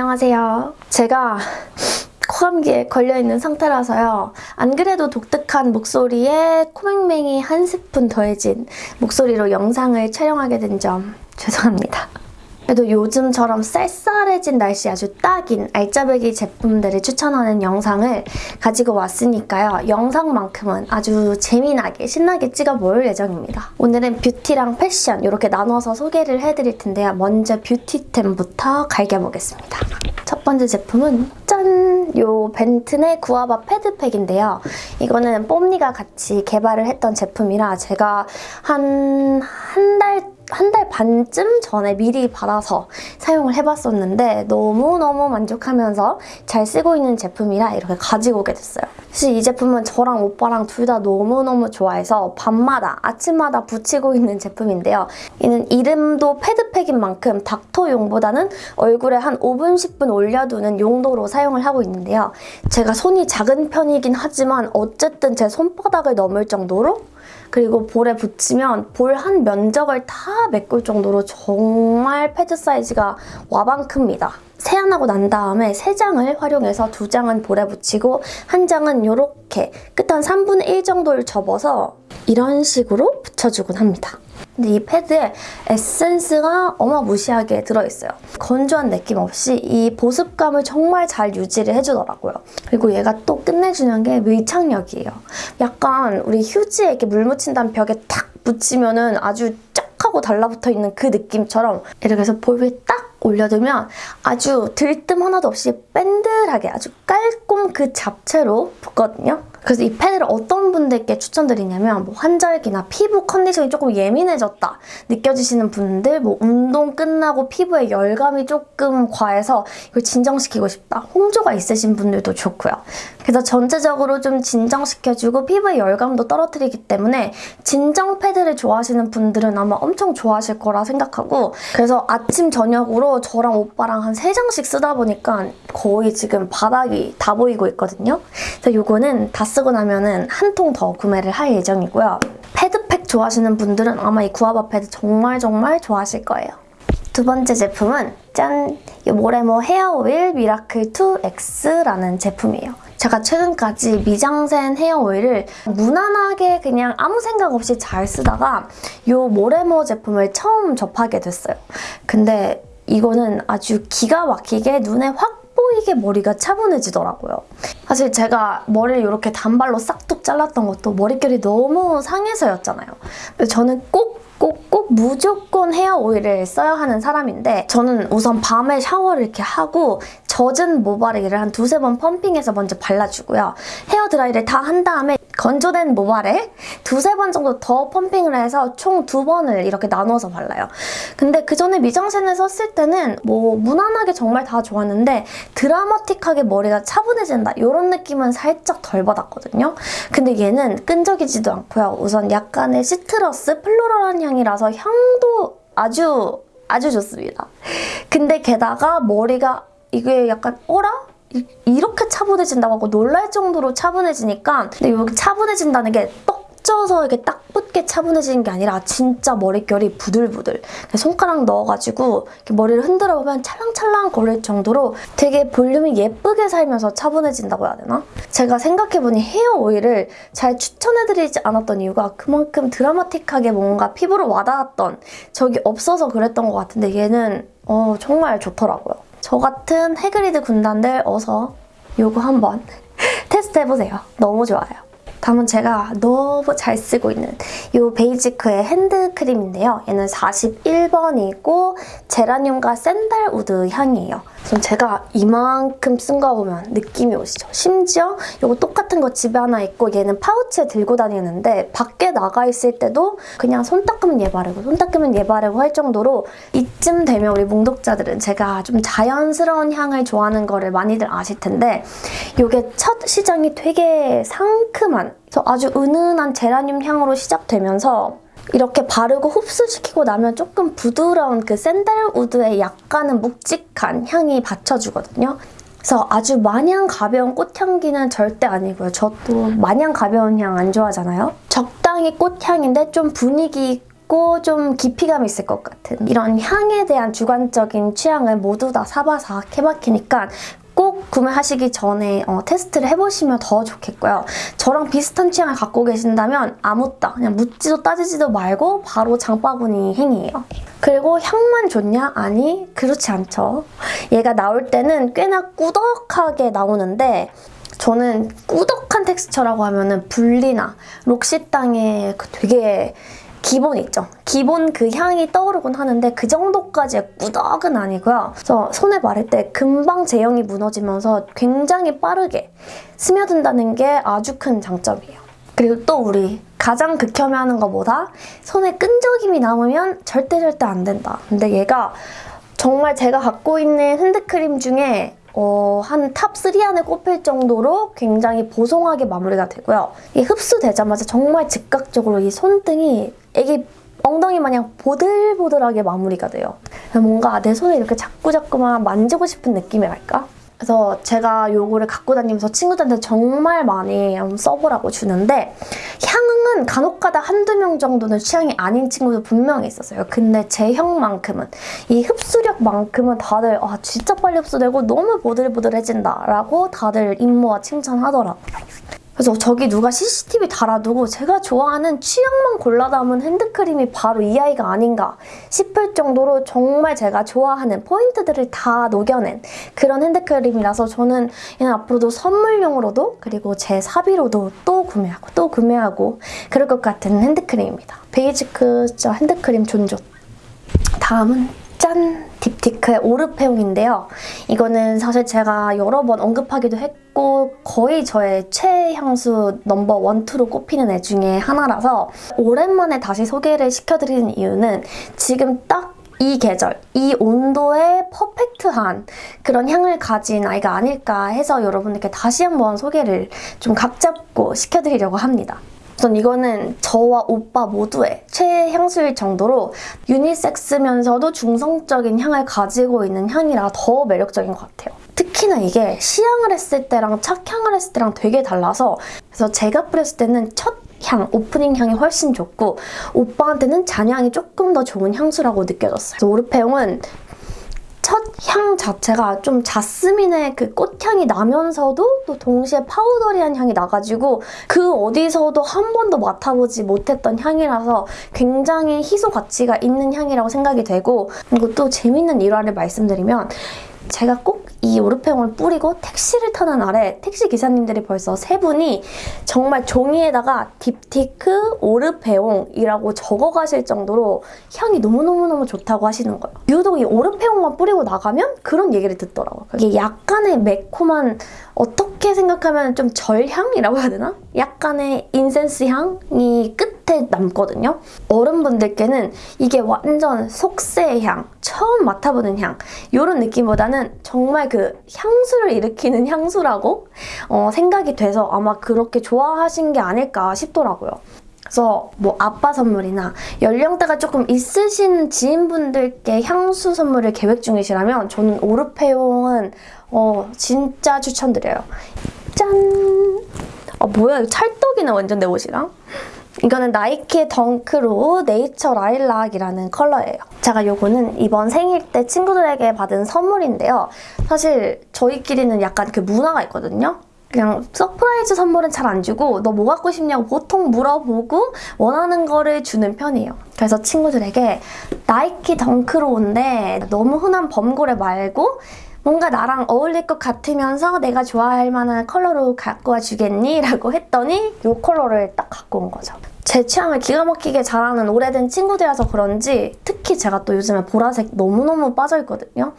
안녕하세요. 제가 코감기에 걸려있는 상태라서요. 안 그래도 독특한 목소리에 코맹맹이 한 스푼 더해진 목소리로 영상을 촬영하게 된 점 죄송합니다. 그래도 요즘처럼 쌀쌀해진 날씨 아주 딱인 알짜배기 제품들을 추천하는 영상을 가지고 왔으니까요. 영상만큼은 아주 재미나게 신나게 찍어볼 예정입니다. 오늘은 뷰티랑 패션 이렇게 나눠서 소개를 해드릴 텐데요. 먼저 뷰티템부터 갈겨보겠습니다. 첫 번째 제품은 짠! 요 벤튼의 구아바 패드팩인데요. 이거는 뽐니가 같이 개발을 했던 제품이라 제가 한 한 달 한 달 반쯤 전에 미리 받아서 사용을 해봤었는데 너무너무 만족하면서 잘 쓰고 있는 제품이라 이렇게 가지고 오게 됐어요. 사실 이 제품은 저랑 오빠랑 둘 다 너무너무 좋아해서 밤마다 아침마다 붙이고 있는 제품인데요. 이는 이름도 패드팩인 만큼 닥터용보다는 얼굴에 한 5분 10분 올려두는 용도로 사용을 하고 있는데요. 제가 손이 작은 편이긴 하지만 어쨌든 제 손바닥을 넘을 정도로 그리고 볼에 붙이면 볼 한 면적을 다 메꿀 정도로 정말 패드 사이즈가 와방 큽니다. 세안하고 난 다음에 세 장을 활용해서 두 장은 볼에 붙이고 한 장은 이렇게 끝 한 3분의 1 정도를 접어서 이런 식으로 붙여주곤 합니다. 근데 이 패드에 에센스가 어마무시하게 들어있어요. 건조한 느낌 없이 이 보습감을 정말 잘 유지를 해주더라고요. 그리고 얘가 또 끝내주는 게 밀착력이에요. 약간 우리 휴지에 이렇게 물 묻힌 다음 벽에 탁 붙이면 은 아주 쫙 하고 달라붙어 있는 그 느낌처럼 이렇게 해서 볼 위에 딱 올려두면 아주 들뜸 하나도 없이 밴들하게 아주 깔끔 그 잡채로 붙거든요. 그래서 이 패드를 어떤 분들께 추천드리냐면 뭐 환절기나 피부 컨디션이 조금 예민해졌다 느껴지시는 분들 뭐 운동 끝나고 피부에 열감이 조금 과해서 이걸 진정시키고 싶다 홍조가 있으신 분들도 좋고요. 그래서 전체적으로 좀 진정시켜주고 피부의 열감도 떨어뜨리기 때문에 진정 패드를 좋아하시는 분들은 아마 엄청 좋아하실 거라 생각하고 그래서 아침 저녁으로 저랑 오빠랑 한 3장씩 쓰다 보니까 거의 지금 바닥이 다 보이고 있거든요. 그래서 이거는 다 쓰고 나면 은 한 통 더 구매를 할 예정이고요. 패드팩 좋아하시는 분들은 아마 이 구아바 패드 정말 정말 좋아하실 거예요. 두 번째 제품은 짠! 이 모레모 헤어 오일 미라클 2X라는 제품이에요. 제가 최근까지 미장센 헤어 오일을 무난하게 그냥 아무 생각 없이 잘 쓰다가 이 모레모 제품을 처음 접하게 됐어요. 근데 이거는 아주 기가 막히게 눈에 확 보이게 머리가 차분해지더라고요. 사실 제가 머리를 이렇게 단발로 싹둑 잘랐던 것도 머릿결이 너무 상해서였잖아요. 저는 꼭 꼭, 꼭 무조건 헤어 오일을 써야 하는 사람인데 저는 우선 밤에 샤워를 이렇게 하고 젖은 모발에를 한 두세 번 펌핑해서 먼저 발라주고요. 헤어 드라이를 다 한 다음에 건조된 모발에 두세 번 정도 더 펌핑을 해서 총 두 번을 이렇게 나눠서 발라요. 근데 그 전에 미장센을 썼을 때는 뭐 무난하게 정말 다 좋았는데 드라마틱하게 머리가 차분해진다 이런 느낌은 살짝 덜 받았거든요. 근데 얘는 끈적이지도 않고요. 우선 약간의 시트러스 플로럴한 향이라서 향도 아주 아주 좋습니다. 근데 게다가 머리가 이게 약간 어라? 이렇게 차분해진다고 하고 놀랄 정도로 차분해지니까 근데 여기 차분해진다는 게 떡져서 이렇게 딱 붙게 차분해지는 게 아니라 진짜 머릿결이 부들부들 손가락 넣어가지고 머리를 흔들어 보면 찰랑찰랑 거릴 정도로 되게 볼륨이 예쁘게 살면서 차분해진다고 해야 되나? 제가 생각해보니 헤어 오일을 잘 추천해드리지 않았던 이유가 그만큼 드라마틱하게 뭔가 피부로 와닿았던 적이 없어서 그랬던 것 같은데 얘는 어, 정말 좋더라고요. 저 같은 해그리드 군단들 어서 요거 한번 테스트 해보세요. 너무 좋아요. 다음은 제가 너무 잘 쓰고 있는 이 베이지크의 핸드크림인데요. 얘는 41번이고 제라늄과 sandalwood 향이에요. 그럼 제가 이만큼 쓴 거 보면 느낌이 오시죠? 심지어 이거 똑같은 거 집에 하나 있고 얘는 파우치에 들고 다니는데 밖에 나가 있을 때도 그냥 손 닦으면 얘 바르고 손 닦으면 얘 바르고 할 정도로 이쯤 되면 우리 몽독자들은 제가 좀 자연스러운 향을 좋아하는 거를 많이들 아실 텐데 이게 첫 시작이 되게 상큼한 아주 은은한 제라늄 향으로 시작되면서 이렇게 바르고 흡수시키고 나면 조금 부드러운 그 샌들우드의 약간은 묵직한 향이 받쳐주거든요. 그래서 아주 마냥 가벼운 꽃향기는 절대 아니고요. 저도 마냥 가벼운 향 안 좋아하잖아요. 적당히 꽃향인데 좀 분위기 있고 좀 깊이감이 있을 것 같은 이런 향에 대한 주관적인 취향을 모두 다 케바키니까 꼭 구매하시기 전에 어, 테스트를 해보시면 더 좋겠고요. 저랑 비슷한 취향을 갖고 계신다면 아무따 그냥 묻지도 따지지도 말고 바로 장바구니 행위예요. 그리고 향만 좋냐? 아니 그렇지 않죠. 얘가 나올 때는 꽤나 꾸덕하게 나오는데 저는 꾸덕한 텍스처라고 하면 은 분리나 록시땅의 그 되게 기본 있죠. 기본 그 향이 떠오르곤 하는데 그 정도까지의 꾸덕은 아니고요. 그래서 손에 바를 때 금방 제형이 무너지면서 굉장히 빠르게 스며든다는 게 아주 큰 장점이에요. 그리고 또 우리 가장 극혐해하는 거 뭐다? 손에 끈적임이 남으면 절대 절대 안 된다. 근데 얘가 정말 제가 갖고 있는 핸드크림 중에 어, 한 top 3 안에 꼽힐 정도로 굉장히 보송하게 마무리가 되고요. 이 흡수되자마자 정말 즉각적으로 이 손등이 애기 엉덩이 마냥 보들보들하게 마무리가 돼요. 뭔가 내 손에 이렇게 자꾸자꾸만 만지고 싶은 느낌이랄까? 그래서 제가 요거를 갖고 다니면서 친구들한테 정말 많이 써보라고 주는데 향은 간혹가다 한두 명 정도는 취향이 아닌 친구도 분명히 있었어요. 근데 제 형만큼은 이 흡수력만큼은 다들 아 진짜 빨리 흡수되고 너무 보들보들해진다 라고 다들 임모와 칭찬하더라고요. 그래서 저기 누가 CCTV 달아두고 제가 좋아하는 취향만 골라 담은 핸드크림이 바로 이 아이가 아닌가 싶을 정도로 정말 제가 좋아하는 포인트들을 다 녹여낸 그런 핸드크림이라서 저는 얘는 앞으로도 선물용으로도 그리고 제 사비로도 또 구매하고 또 구매하고 그럴 것 같은 핸드크림입니다. 베이지크 핸드크림 존존. 다음은 짠! 딥티크의 오르페용인데요. 이거는 사실 제가 여러 번 언급하기도 했고 거의 저의 최애 향수 number one, two로 꼽히는 애 중에 하나라서 오랜만에 다시 소개를 시켜드리는 이유는 지금 딱이 계절, 이 온도에 퍼펙트한 그런 향을 가진 아이가 아닐까 해서 여러분들께 다시 한번 소개를 좀 각잡고 시켜드리려고 합니다. 우선 이거는 저와 오빠 모두의 최향수일 정도로 유니섹스면서도 중성적인 향을 가지고 있는 향이라 더 매력적인 것 같아요. 특히나 이게 시향을 했을 때랑 착향을 했을 때랑 되게 달라서 그래서 제가 뿌렸을 때는 첫 향, 오프닝 향이 훨씬 좋고 오빠한테는 잔향이 조금 더 좋은 향수라고 느껴졌어요. 그래서 오르페용은 첫 향 자체가 좀 자스민의 그 꽃향이 나면서도 또 동시에 파우더리한 향이 나가지고 그 어디서도 한 번도 맡아보지 못했던 향이라서 굉장히 희소 가치가 있는 향이라고 생각이 되고 그리고 또 재밌는 일화를 말씀드리면 제가 꼭 이 오르페용을 뿌리고 택시를 타는 날에 택시 기사님들이 벌써 세 분이 정말 종이에다가 딥티크 오르페용이라고 적어가실 정도로 향이 너무너무너무 좋다고 하시는 거예요. 유독 이 오르페용만 뿌리고 나가면 그런 얘기를 듣더라고요. 이게 약간의 매콤한 어떻게 생각하면 좀 절향이라고 해야 되나? 약간의 incense 향이 끝에 남거든요. 어른분들께는 이게 완전 속세의 향, 처음 맡아보는 향 이런 느낌보다는 정말 그 향수를 일으키는 향수라고 어, 생각이 돼서 아마 그렇게 좋아하신 게 아닐까 싶더라고요. 그래서 뭐 아빠 선물이나 연령대가 조금 있으신 지인분들께 향수 선물을 계획 중이시라면 저는 오르페용은 어, 진짜 추천드려요. 짠! 아 뭐야 이거 찰떡이네 완전 내 옷이랑. 이거는 나이키의 덩크로 네이처 라일락이라는 컬러예요. 제가 요거는 이번 생일 때 친구들에게 받은 선물인데요. 사실 저희끼리는 약간 그 문화가 있거든요. 그냥 surprise 선물은 잘 안 주고 너 뭐 갖고 싶냐고 보통 물어보고 원하는 거를 주는 편이에요. 그래서 친구들에게 나이키 덩크로운데 너무 흔한 범고래 말고 뭔가 나랑 어울릴 것 같으면서 내가 좋아할 만한 컬러로 갖고 와주겠니? 라고 했더니 이 컬러를 딱 갖고 온 거죠. 제 취향을 기가 막히게 잘 아는 오래된 친구들이라서 그런지 특히 제가 또 요즘에 보라색 너무너무 빠져있거든요.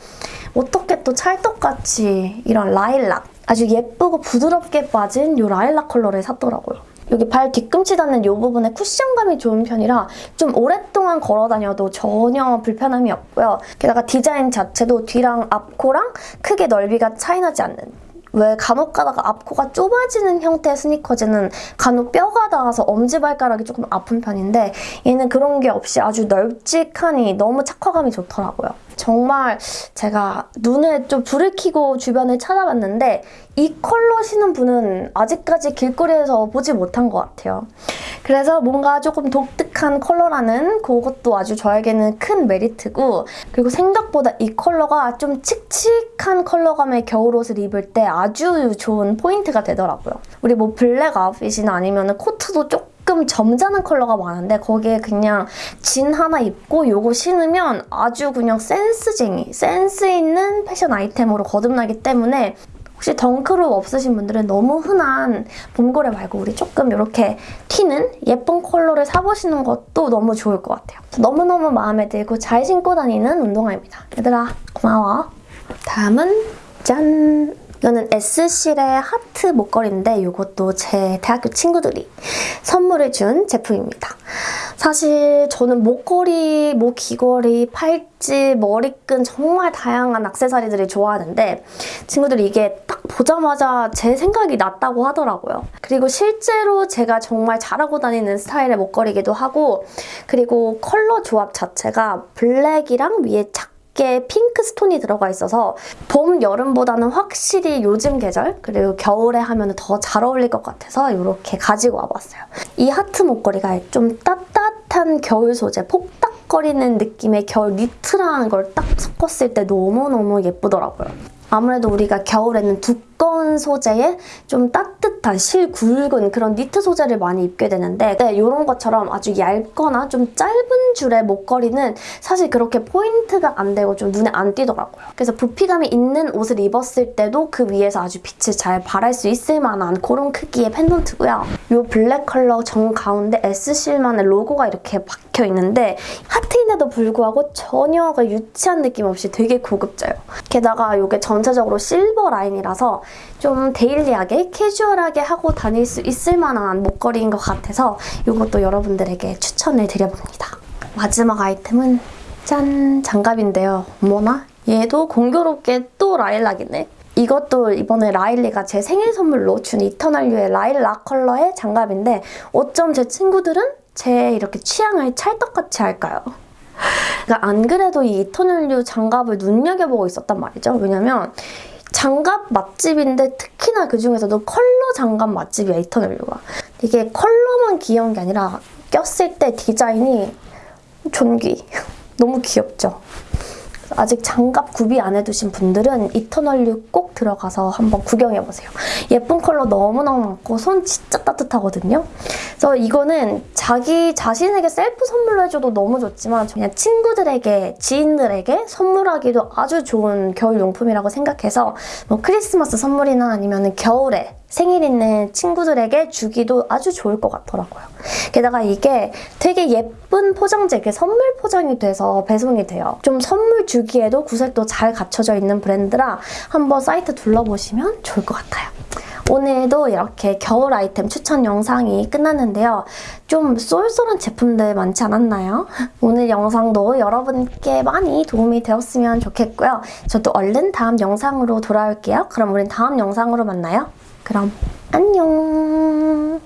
어떻게 또 찰떡같이 이런 라일락 아주 예쁘고 부드럽게 빠진 이 라일락 컬러를 샀더라고요. 여기 발 뒤꿈치 닿는 이 부분에 쿠션감이 좋은 편이라 좀 오랫동안 걸어 다녀도 전혀 불편함이 없고요. 게다가 디자인 자체도 뒤랑 앞코랑 크게 넓이가 차이나지 않는 왜 간혹 가다가 앞코가 좁아지는 형태의 스니커즈는 간혹 뼈가 닿아서 엄지발가락이 조금 아픈 편인데 얘는 그런 게 없이 아주 널찍하니 너무 착화감이 좋더라고요. 정말 제가 눈에 좀 불을 켜고 주변을 찾아봤는데 이 컬러 신은 분은 아직까지 길거리에서 보지 못한 것 같아요. 그래서 뭔가 조금 독특한 컬러라는 그것도 아주 저에게는 큰 메리트고 그리고 생각보다 이 컬러가 좀 칙칙한 컬러감의 겨울옷을 입을 때 아주 좋은 포인트가 되더라고요. 우리 뭐 블랙 아웃핏이나 아니면 코트도 조금 점잖은 컬러가 많은데 거기에 그냥 진 하나 입고 요거 신으면 아주 그냥 센스쟁이, 센스 있는 패션 아이템으로 거듭나기 때문에 혹시 덩크룩 없으신 분들은 너무 흔한 봄고래 말고 우리 조금 이렇게 튀는 예쁜 컬러를 사보시는 것도 너무 좋을 것 같아요. 너무너무 마음에 들고 잘 신고 다니는 운동화입니다. 얘들아 고마워. 다음은 짠! 이거는 S실의 하트 목걸이인데 이것도 제 대학교 친구들이 선물을 준 제품입니다. 사실 저는 목걸이, 뭐 귀걸이, 팔찌, 머리끈 정말 다양한 액세서리들을 좋아하는데 친구들이 이게 딱 보자마자 제 생각이 났다고 하더라고요. 그리고 실제로 제가 정말 잘하고 다니는 스타일의 목걸이기도 하고 그리고 컬러 조합 자체가 블랙이랑 위에 착 얇게 핑크 스톤이 들어가 있어서 봄, 여름보다는 확실히 요즘 계절 그리고 겨울에 하면 더 잘 어울릴 것 같아서 이렇게 가지고 와봤어요. 이 하트 목걸이가 좀 따뜻한 겨울 소재, 폭닥 거리는 느낌의 겨울 니트라는 걸 딱 섞었을 때 너무너무 예쁘더라고요. 아무래도 우리가 겨울에는 두꺼운 소재에 좀 따뜻한 실 굵은 그런 니트 소재를 많이 입게 되는데 네, 이런 것처럼 아주 얇거나 좀 짧은 줄의 목걸이는 사실 그렇게 포인트가 안 되고 좀 눈에 안 띄더라고요. 그래서 부피감이 있는 옷을 입었을 때도 그 위에서 아주 빛을 잘 발할 수 있을 만한 그런 크기의 펜던트고요. 이 블랙 컬러 정 가운데 S실만의 로고가 이렇게 박혀 있는데 하트인데도 불구하고 전혀 그 유치한 느낌 없이 되게 고급져요. 게다가 이게 전 전체적으로 실버 라인이라서 좀 daily하게 캐주얼하게 하고 다닐 수 있을 만한 목걸이인 것 같아서 이것도 여러분들에게 추천을 드려봅니다. 마지막 아이템은 짠! 장갑인데요. 뭐나? 얘도 공교롭게 또 라일락이네. 이것도 이번에 라일리가 제 생일 선물로 준 이터널유의 라일락 컬러의 장갑인데 어쩜 제 친구들은 제 이렇게 취향을 찰떡같이 할까요? 그러니까 안 그래도 이 이터널류 장갑을 눈여겨보고 있었단 말이죠. 왜냐면 장갑 맛집인데 특히나 그중에서도 컬러 장갑 맛집이야, 이터널류가. 이게 컬러만 귀여운 게 아니라 꼈을 때 디자인이 존귀. 너무 귀엽죠? 아직 장갑 구비 안 해두신 분들은 이터널류 꼭 들어가서 한번 구경해보세요. 예쁜 컬러 너무너무 많고 손 진짜 따뜻하거든요. 그래서 이거는 자기 자신에게 셀프 선물로 해줘도 너무 좋지만 그냥 친구들에게, 지인들에게 선물하기도 아주 좋은 겨울 용품이라고 생각해서 뭐 크리스마스 선물이나 아니면 겨울에 생일 있는 친구들에게 주기도 아주 좋을 것 같더라고요. 게다가 이게 되게 예쁜 포장재, 선물 포장이 돼서 배송이 돼요. 좀 선물 주기에도 구색도 잘 갖춰져 있는 브랜드라 한번 사이트 둘러보시면 좋을 것 같아요. 오늘도 이렇게 겨울 아이템 추천 영상이 끝났는데요. 좀 쏠쏠한 제품들 많지 않았나요? 오늘 영상도 여러분께 많이 도움이 되었으면 좋겠고요. 저도 얼른 다음 영상으로 돌아올게요. 그럼 우린 다음 영상으로 만나요. 그럼 안녕